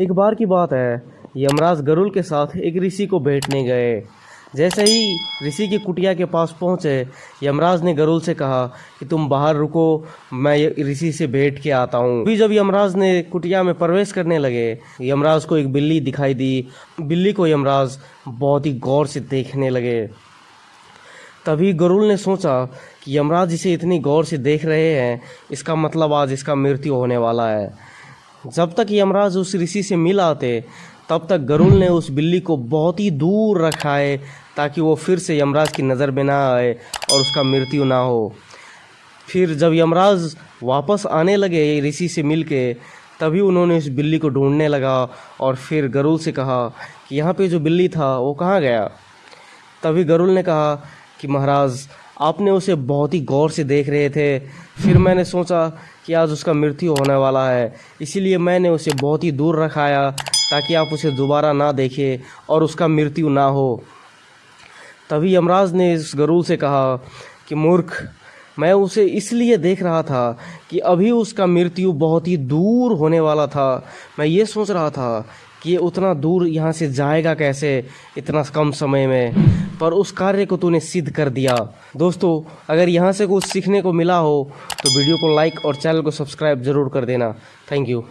एक बार की बात है, यमराज गरुल के साथ एक ऋषि को बैठने गए। जैसे ही ऋषि की कुटिया के पास पहुँचे, यमराज ने गरुल से कहा कि तुम बाहर रुको, मैं ऋषि से भेंट के आता हूँ। अभी जब यमराज ने कुटिया में प्रवेश करने लगे, यमराज को एक बिल्ली दिखाई दी। बिल्ली को यमराज बहुत ही गौर से देखने लगे। तभी गरुल ने सोचा कि यमराज इसे इतनी गौर से देख रहे हैं, इसका मतलब आज इसका मृत्यु होने वाला है। जब तक यमराज उस ऋषि से मिल आते, तब तक गरुल ने उस बिल्ली को बहुत ही दूर रखा है, ताकि वो फिर से यमराज की नज़र में ना आए और उसका मृत्यु ना हो। फिर जब यमराज वापस आने लगे ऋषि से मिल के तभी उन्होंने उस बिल्ली को ढूँढने लगा और फिर गरुल से कहा कि यहाँ पे जो बिल्ली था, वो कहाँ गया? तभी गरुल ने कहा कि महाराज आपने उसे बहुत ही गौर से देख रहे थे। फिर मैंने सोचा कि आज उसका मृत्यु होने वाला है। इसीलिए मैंने उसे बहुत ही दूर रखाया ताकि आप उसे दोबारा ना देखें और उसका मृत्यु ना हो। तभी यमराज ने इस गरुल से कहा कि, मूर्ख, मैं उसे इसलिए देख रहा था कि अभी उसका मृत्यु बहुत ही दूर होने वाला था। मैं ये सोच रहा था कि ये उतना दूर यहाँ से जाएगा कैसे इतना कम समय में? पर उस कार्य को तूने सिद्ध कर दिया। दोस्तों, अगर यहाँ से कुछ सीखने को मिला हो तो वीडियो को लाइक और चैनल को सब्सक्राइब ज़रूर कर देना। Thank you.